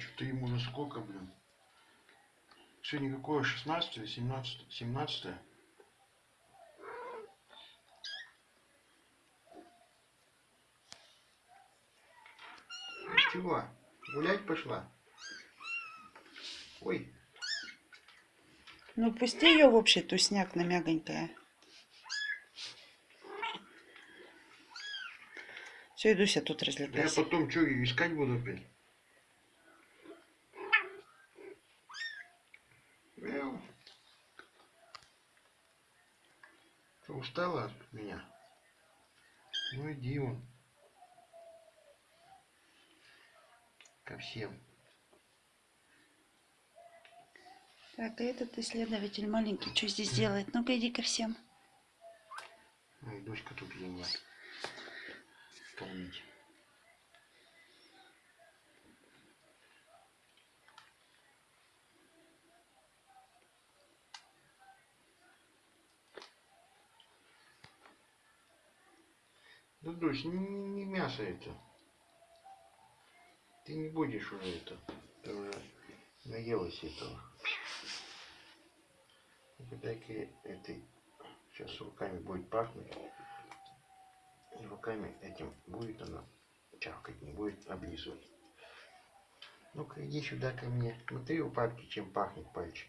что-то ему на сколько, блин. Сегодня какое? 16 или 17? 17 -е? Чего? Гулять пошла? Ой. Ну пусти ее в общий тусняк на мягонькая. Все, идуся тут Да я потом что, искать буду опять? Что, устала от меня? Ну иди вон. Ко всем. Так, а этот исследователь маленький что здесь делает? Ну-ка иди ко всем. Ну и дочка тут. Кормить. Да, дочь, не, не мясо это. Ты не будешь уже это. Ты уже наелась этого. Дай-ка этой сейчас руками будет пахнуть. И руками этим будет она чавкать, не будет облизывать. Ну-ка, иди сюда ко мне. Смотри у папки, чем пахнет пальчик.